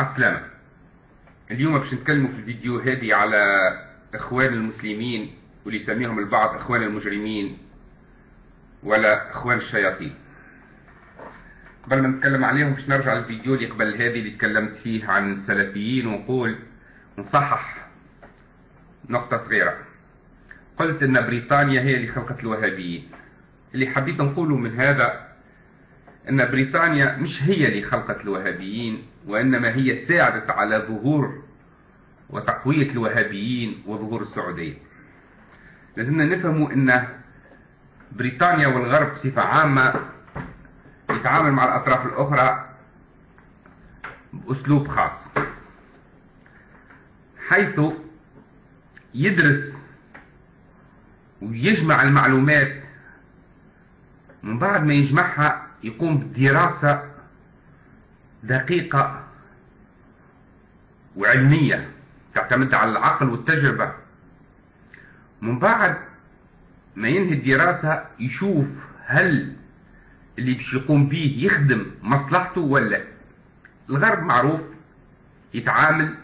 السلامة اليوم باش نتكلموا في الفيديو هذه على إخوان المسلمين واللي يسميهم البعض إخوان المجرمين ولا إخوان الشياطين. قبل ما نتكلم عليهم باش نرجع للفيديو اللي قبل هذه اللي تكلمت فيه عن السلفيين ونقول نصحح نقطة صغيرة. قلت إن بريطانيا هي اللي خلقت الوهابيين. اللي حبيت نقوله من هذا أن بريطانيا مش هي اللي خلقت الوهابيين وإنما هي ساعدت على ظهور وتقوية الوهابيين وظهور السعودية. لازمنا نفهموا أن بريطانيا والغرب بصفة عامة يتعامل مع الأطراف الأخرى بأسلوب خاص حيث يدرس ويجمع المعلومات من بعد ما يجمعها يقوم بدراسة دقيقة وعلمية تعتمد على العقل والتجربة. من بعد ما ينهي الدراسة يشوف هل اللي باش يقوم به يخدم مصلحته ولا الغرب معروف يتعامل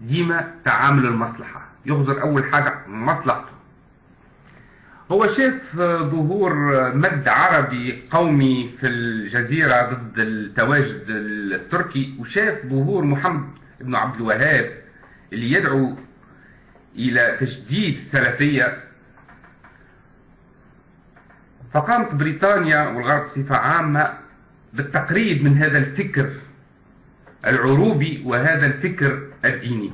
ديما تعامل المصلحة يغزر أول حاجة مصلحته. هو شاف ظهور مد عربي قومي في الجزيرة ضد التواجد التركي وشاف ظهور محمد بن عبد الوهاب اللي يدعو إلى تجديد السلفية فقامت بريطانيا والغرب بصفة عامة بالتقريب من هذا الفكر العروبي وهذا الفكر الديني.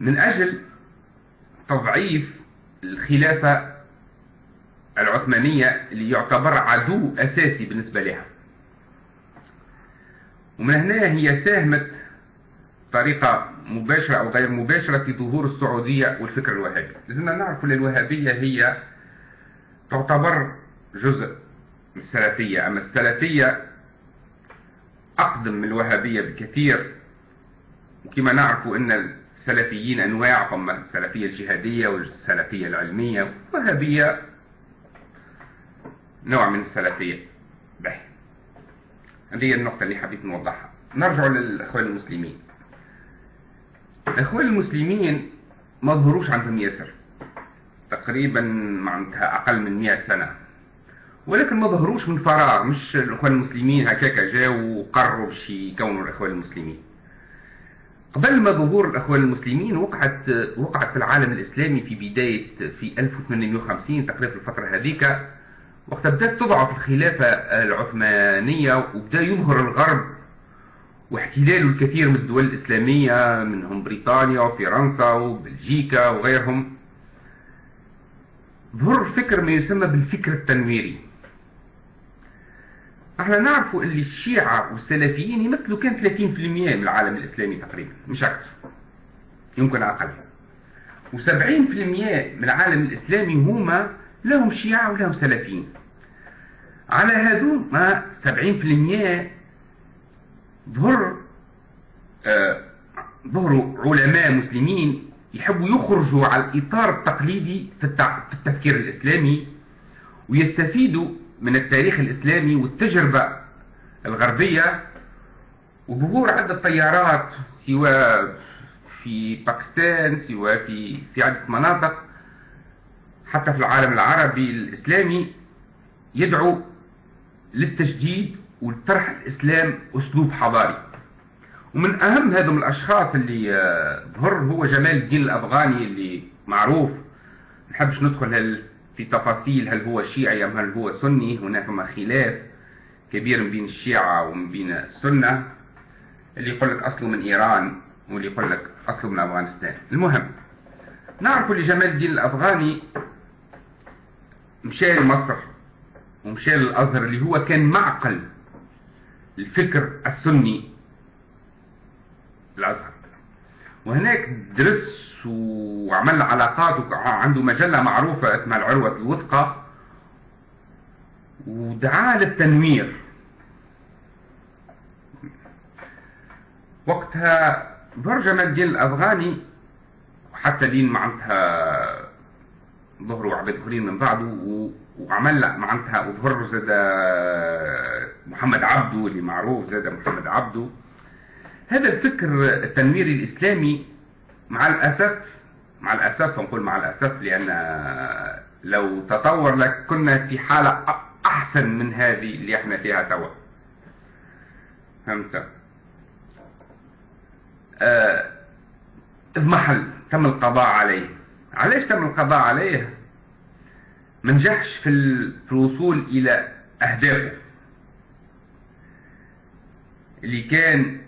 من أجل تضعيف الخلافة العثمانية اللي يعتبر عدو أساسي بالنسبة لها. ومن هنا هي ساهمت بطريقة مباشرة أو غير مباشرة في ظهور السعودية والفكر الوهابي. لازمنا نعرف أن الوهابية هي تعتبر جزء من السلفية. أما السلفية أقدم من الوهابية بكثير. وكما نعرف أن السلفيين أنواع هم السلفية الجهادية والسلفية العلمية والوهابية نوع من السلفية. به هذه النقطة اللي حبيت نوضحها. نرجع للأخوان المسلمين. الأخوان المسلمين ما ظهروش عندهم ياسر تقريبا معناتها أقل من 100 سنة. ولكن ما ظهروش من فراغ. مش الأخوان المسلمين هكاك جاوا وقرروا باش يكونوا الأخوان المسلمين. قبل ما ظهور الأخوان المسلمين وقعت وقعت في العالم الإسلامي في بداية في 1850 تقريبا في الفترة هذيك وقت بدأت تضعف الخلافة العثمانية وبدأ يظهر الغرب واحتلاله الكثير من الدول الإسلامية منهم بريطانيا وفرنسا وبلجيكا وغيرهم. ظهر فكر ما يسمى بالفكر التنويري. إحنا نعرف اللي الشيعة والسلفيين يمثلوا كان 30% من العالم الإسلامي تقريبا مش أكثر. يمكن أقل. و70% من العالم الإسلامي هما لهم شيعة ولهم سلفيين. على هذو ما 70% ظهر آه ظهروا علماء مسلمين يحبوا يخرجوا على الإطار التقليدي في التفكير الإسلامي ويستفيدوا من التاريخ الإسلامي والتجربة الغربية وظهور عدة طيارات سواء في باكستان سواء في في عدة مناطق حتى في العالم العربي الإسلامي يدعو للتجديد ولطرح الإسلام أسلوب حضاري. ومن أهم هذا الأشخاص اللي ظهر هو جمال الدين الأفغاني اللي معروف. نحبش ندخل هل في تفاصيل هل هو شيعي أم هل هو سني؟ هناك خلاف كبير بين الشيعة ومن بين السنة. اللي يقول لك أصله من إيران واللي يقول لك أصله من أفغانستان. المهم نعرف لجمال الدين الأفغاني مشى لمصر ومشى للأزهر اللي هو كان معقل الفكر السني الأزهر وهناك درس وعمل علاقات وعنده مجلة معروفة اسمها العروة الوثقى ودعا للتنوير. وقتها جمال الدين الأفغاني وحتى دين معناتها ظهروا عباد اخرين من بعده وعمل معناتها وظهر زاد محمد عبده اللي معروف زاد محمد عبده. هذا الفكر التنويري الإسلامي مع الأسف مع الأسف نقول مع الأسف لأن لو تطور لك كنا في حالة أحسن من هذه اللي إحنا فيها توا فهمت؟ آه اضمحل تم القضاء عليه. علاش تم القضاء عليه؟ منجحش في الوصول إلى أهدافه. اللي كان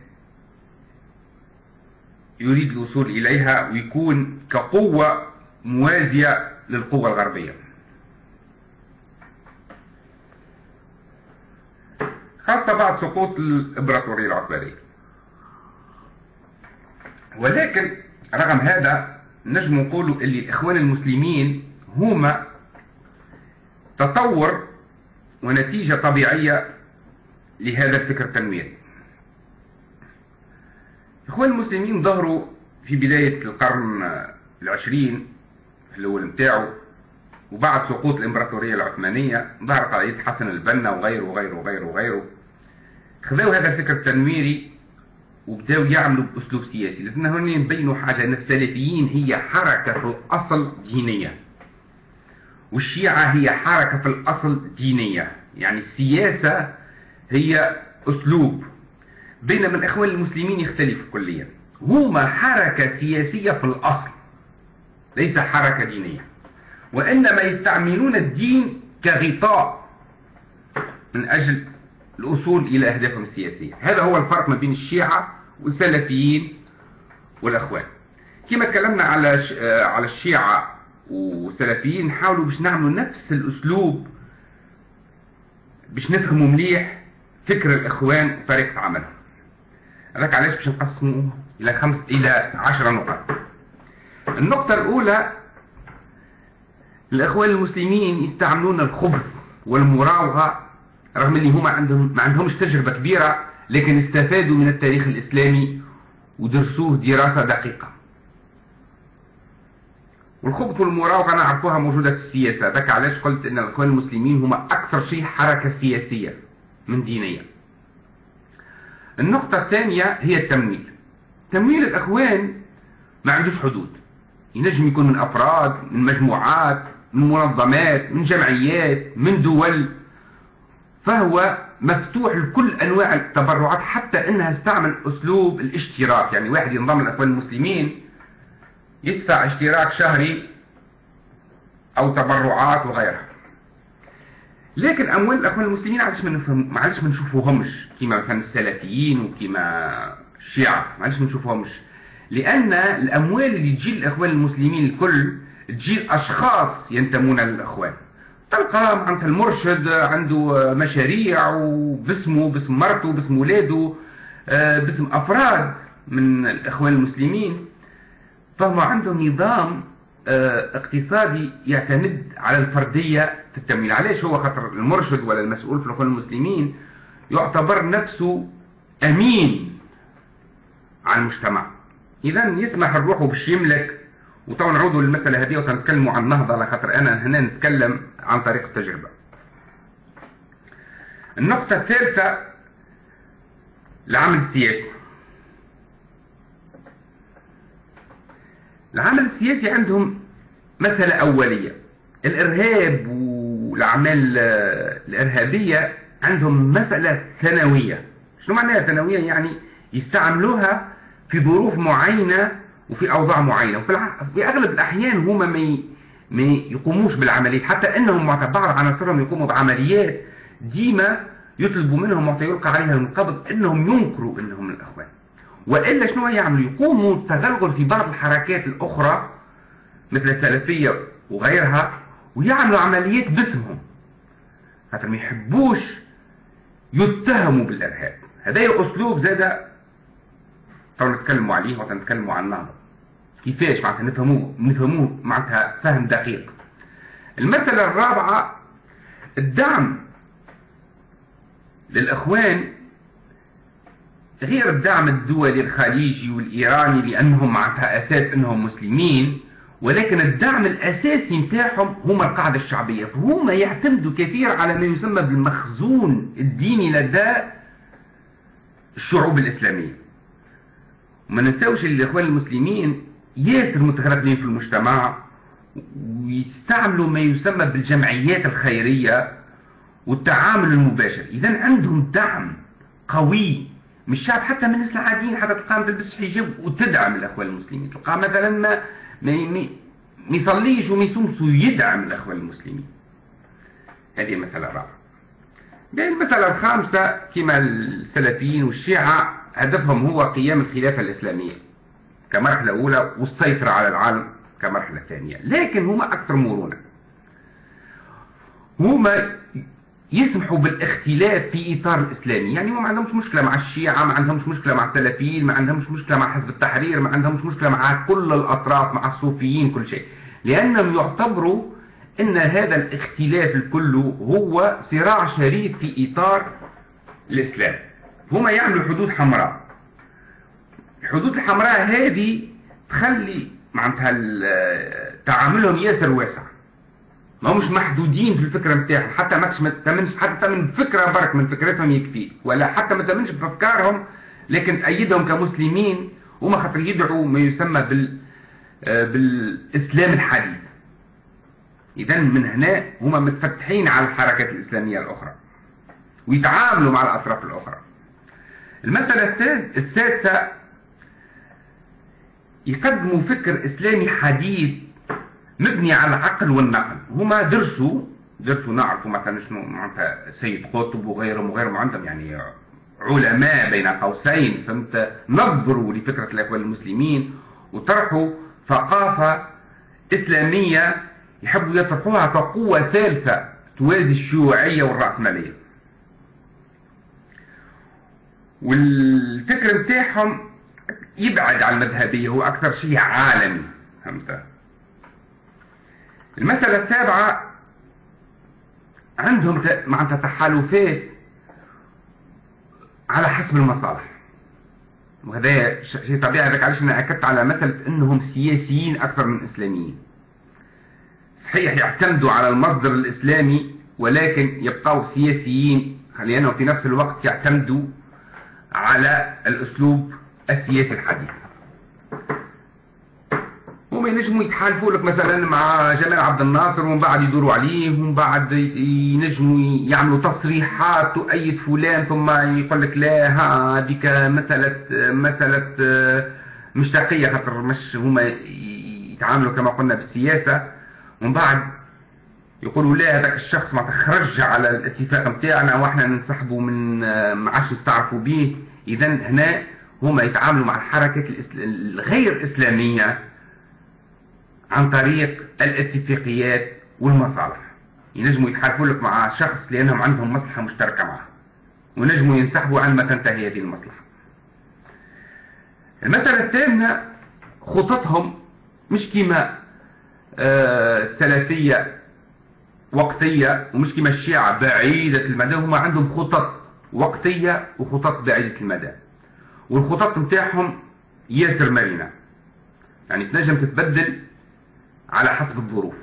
يريد الوصول إليها ويكون كقوة موازية للقوة الغربية. خاصة بعد سقوط الإمبراطورية العثمانية. ولكن رغم هذا نجم نقولوا اللي الإخوان المسلمين هما تطور ونتيجة طبيعية لهذا الفكر التنويري. الإخوان المسلمين ظهروا في بداية القرن العشرين الأول متاعه وبعد سقوط الإمبراطورية العثمانية ظهر قضية حسن البنا وغيره وغيره وغيره وغيره. خذوا هذا الفكر التنويري وبداوا يعملوا بأسلوب سياسي لازم هنا نبينوا حاجة أن السلفيين هي حركة في الأصل دينية والشيعة هي حركة في الأصل دينية. يعني السياسة هي أسلوب بينما الإخوان المسلمين يختلفوا كليا. هما حركة سياسية في الأصل ليس حركة دينية. وإنما يستعملون الدين كغطاء من أجل الأصول إلى أهدافهم السياسية. هذا هو الفرق ما بين الشيعة والسلفيين والأخوان. كما تكلمنا على على الشيعة والسلفيين نحاولوا باش نعملوا نفس الأسلوب باش نفهموا مليح فكر الإخوان وطريقة عملهم. هذاك علاش باش نقسموه إلى خمس إلى عشرة نقط النقطة الأولى الإخوان المسلمين يستعملون الخبث والمراوغة رغم اللي هما عندهم ما عندهمش تجربة كبيرة لكن استفادوا من التاريخ الإسلامي ودرسوه دراسة دقيقة. والخبث والمراوغة نعرفوها موجودة في السياسة. ذاك علاش قلت أن الإخوان المسلمين هما أكثر شيء حركة سياسية من دينية. النقطة الثانية هي التمويل. تمويل الأخوان ما عندوش حدود. ينجم يكون من أفراد من مجموعات من منظمات من جمعيات من دول. فهو مفتوح لكل أنواع التبرعات حتى أنها استعمل أسلوب الاشتراك. يعني واحد ينضم الأخوان المسلمين يدفع اشتراك شهري أو تبرعات وغيرها. لكن أموال الأخوان المسلمين علاش ما نفهم معلش ما نشوفوهمش. كما مثلا السلفيين وكما الشيعة. معلش ما نشوفوهمش. لأن الأموال اللي تجي الأخوان المسلمين الكل تجي أشخاص ينتمون للأخوان. تلقى معناتها المرشد عنده مشاريع وباسمه باسم مرته باسم ولاده باسم أفراد من الإخوان المسلمين. فهم عندهم نظام اقتصادي يعتمد على الفردية في التمويل. علاش هو خاطر المرشد ولا المسؤول في الإخوان المسلمين يعتبر نفسه أمين على المجتمع؟ إذا يسمح الروح باش يملك وطبعا نعودوا للمسألة هذه وسنتكلموا عن النهضة على خاطر أنا هنا نتكلم عن طريق التجربة. النقطة الثالثة العمل السياسي. العمل السياسي عندهم مسألة أولية. الإرهاب والأعمال الإرهابية عندهم مسألة ثانوية. شنو معناها ثانوية؟ يعني يستعملوها في ظروف معينة وفي أوضاع معينة. وفي في أغلب الأحيان هما ما يقوموش بالعمليات. حتى أنهم بعض عناصرهم يقوموا بعمليات ديما يطلبوا منهم وقت يلقى عليها القبض أنهم ينكروا أنهم الأخوان. وإلا شنو يعملوا؟ يقوموا التغلغل في بعض الحركات الأخرى مثل السلفية وغيرها ويعملوا عمليات باسمهم. خاطر ما يحبوش يتهموا بالإرهاب. هذا أسلوب زاد تو نتكلموا عليه وتنتكلموا عن النهضة كيفاش معناتها نفهموه؟ نفهموه معناتها فهم دقيق. المسألة الرابعة الدعم للإخوان غير الدعم الدولي الخليجي والإيراني لأنهم معناتها أساس أنهم مسلمين ولكن الدعم الأساسي نتاعهم هما القاعدة الشعبية. فهم يعتمدوا كثير على ما يسمى بالمخزون الديني لدى الشعوب الإسلامية. وما ننساوش الاخوان المسلمين ياسر متغربين في المجتمع ويستعملوا ما يسمى بالجمعيات الخيرية والتعامل المباشر. إذا عندهم دعم قوي من الشعب حتى من الناس العاديين حتى تلقاها ما تلبسش حجاب وتدعم الأخوان المسلمين. تلقاها مثلا ما ما يصليش وما يصومش ويدعم الأخوان المسلمين. هذه المسألة الرابعة المسألة الخامسة كما السلفيين والشيعة هدفهم هو قيام الخلافة الإسلامية كمرحلة أولى والسيطرة على العالم كمرحلة ثانية. لكن هما أكثر مرونة. هما يسمحوا بالاختلاف في إطار الإسلامي. يعني ما عندهمش مشكلة مع الشيعة ما عندهمش مشكلة مع السلفيين ما عندهمش مشكلة مع حزب التحرير ما عندهمش مشكلة مع كل الأطراف مع الصوفيين كل شيء. لأنهم يعتبروا أن هذا الاختلاف الكل هو صراع شريف في إطار الإسلام. هما يعملوا حدود حمراء. الحدود الحمراء هذه تخلي معناتها تعاملهم ياسر واسع. ما همش محدودين في الفكرة نتاعهم حتى ما تامنش حتى من فكرة برك من فكرتهم يكفي. ولا حتى ما تامنش بأفكارهم لكن تأيدهم كمسلمين هما خاطر يدعوا ما يسمى بال بالإسلام الحديث. اذا من هنا هما متفتحين على الحركات الإسلامية الأخرى ويتعاملوا مع الأطراف الأخرى. المسألة السادسة يقدموا فكر إسلامي حديث مبني على العقل والنقل. هما درسوا درسوا نعرفوا مثلا شنو معناتها سيد قطب وغيرهم وغيرهم عندهم يعني علماء بين قوسين فهمت؟ نظروا لفكرة الإخوان المسلمين وطرحوا ثقافة إسلامية يحبوا يطرحوها كقوة ثالثة توازي الشيوعية والرأسمالية. والفكر بتاعهم يبعد عن المذهبية هو أكثر شيء عالمي فهمت؟ المسألة السابعة عندهم معناتها تحالفات على حسب المصالح. وهذا شيء طبيعي. هذاك علاش أنا أكدت على مساله إنهم سياسيين أكثر من إسلاميين. صحيح يعتمدوا على المصدر الإسلامي ولكن يبقوا سياسيين. لانهم في نفس الوقت يعتمدوا على الأسلوب السياسي الحديث. هما ينجموا يتحالفوا لك مثلا مع جمال عبد الناصر ومن بعد يدوروا عليه ومن بعد ينجموا يعملوا تصريحات تؤيد فلان ثم يقول لك لا هذيك مسألة مسألة مشتاقية خاطر مش هما يتعاملوا كما قلنا بالسياسة. ومن بعد يقولوا لا هذاك الشخص ما تخرج على الاتفاق نتاعنا وإحنا ننسحبوا من ما عادش نستعرفوا به. اذا هنا هما يتعاملوا مع الحركات الغير إسلامية. عن طريق الاتفاقيات والمصالح. ينجموا يتحالفوا لك مع شخص لأنهم عندهم مصلحة مشتركة معه. ونجموا ينسحبوا عندما تنتهي هذه المصلحة. المسألة الثامنة خططهم مش كما السلفية آه، وقتية ومش كما الشيعة بعيدة المدى هم عندهم خطط وقتية وخطط بعيدة المدى. والخطط نتاعهم ياسر مرنة يعني تنجم تتبدل على حسب الظروف.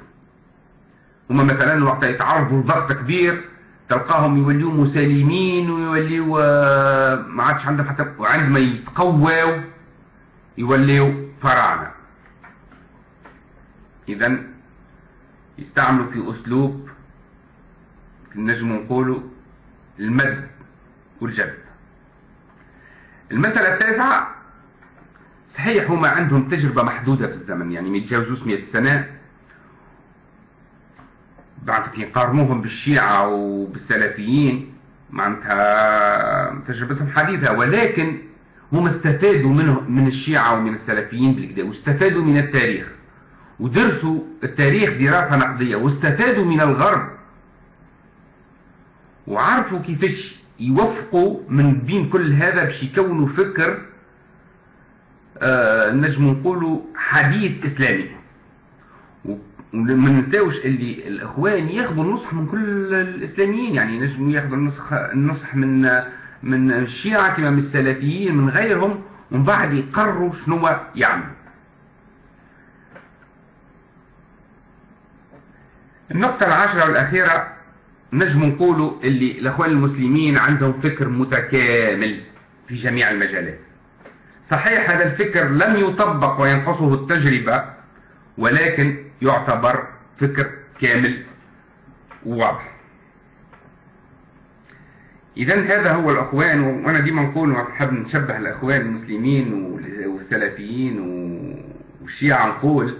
هما مثلا وقت يتعرضوا لضغط كبير تلقاهم يوليوا مسالمين ويوليوا آه، ما عادش عندهم حتى وعندما يتقووا يوليوا فراعنة. اذا يستعملوا في أسلوب نجم نقولوا المد والجذب المسألة التاسعة صحيح هما عندهم تجربة محدودة في الزمن يعني ما يتجاوزوش 100 سنة. بعد كي قارنوهم بالشيعة وبالسلفيين معناتها تجربتهم حديثة. ولكن هم استفادوا منه من الشيعة ومن السلفيين بالكدا واستفادوا من التاريخ ودرسوا التاريخ دراسة نقدية واستفادوا من الغرب. وعرفوا كيفاش يوفقوا من بين كل هذا باش يكونوا فكر نجم نقولوا حديث إسلامي. وما ننساوش اللي الإخوان ياخذوا النصح من كل الإسلاميين يعني نجموا ياخذوا النصح النصح من من الشيعة كما من السلفيين من غيرهم ومن بعد يقرروا شنو يعملوا النقطة العاشرة والأخيرة نجم نقولوا اللي الإخوان المسلمين عندهم فكر متكامل في جميع المجالات. صحيح هذا الفكر لم يطبق وينقصه التجربة ولكن يعتبر فكر كامل وواضح. إذا هذا هو الأخوان وأنا ديما نقول نحب نشبه الأخوان المسلمين والسلفيين والشيعة نقول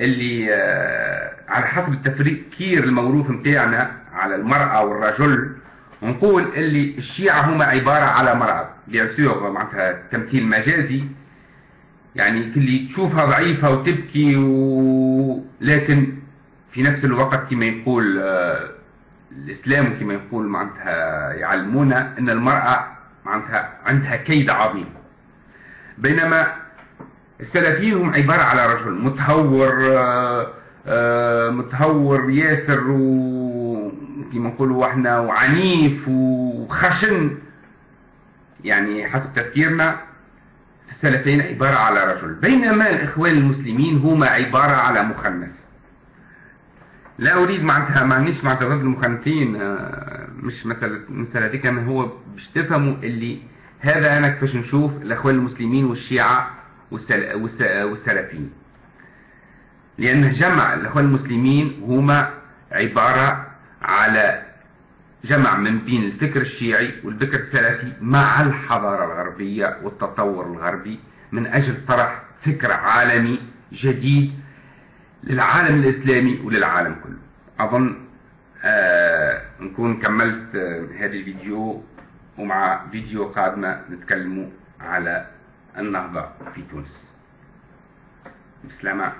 اللي آه، على حسب التفكير الموروث نتاعنا على المرأة والرجل نقول اللي الشيعة هما عبارة على بيان سور معناتها تمثيل مجازي. يعني اللي تشوفها ضعيفة وتبكي و... لكن في نفس الوقت كما يقول آه، الإسلام كما يقول معناتها يعلمونا أن المرأة معناتها عندها كيد عظيم. بينما السلفيين هم عبارة على رجل متهور آه، آه، متهور ياسر و كما نقولوا إحنا وعنيف وخشن. يعني حسب تفكيرنا السلفيين عبارة على رجل. بينما الإخوان المسلمين هما عبارة على مخنث. لا أريد معناتها مانيش معناتها ضد المخنثين آه، مش مسألة مسألة دي كما هو باش تفهموا اللي هذا أنا كيفاش نشوف الأخوان المسلمين والشيعة والسلفيين. لأن جمع الأخوان المسلمين هما عبارة على جمع من بين الفكر الشيعي والفكر السلفي مع الحضارة الغربية والتطور الغربي من أجل طرح فكر عالمي جديد للعالم الإسلامي وللعالم كله. أظن آه نكون كملت آه هذا الفيديو ومع فيديو قادمة نتكلموا على النهضة في تونس. بسلامة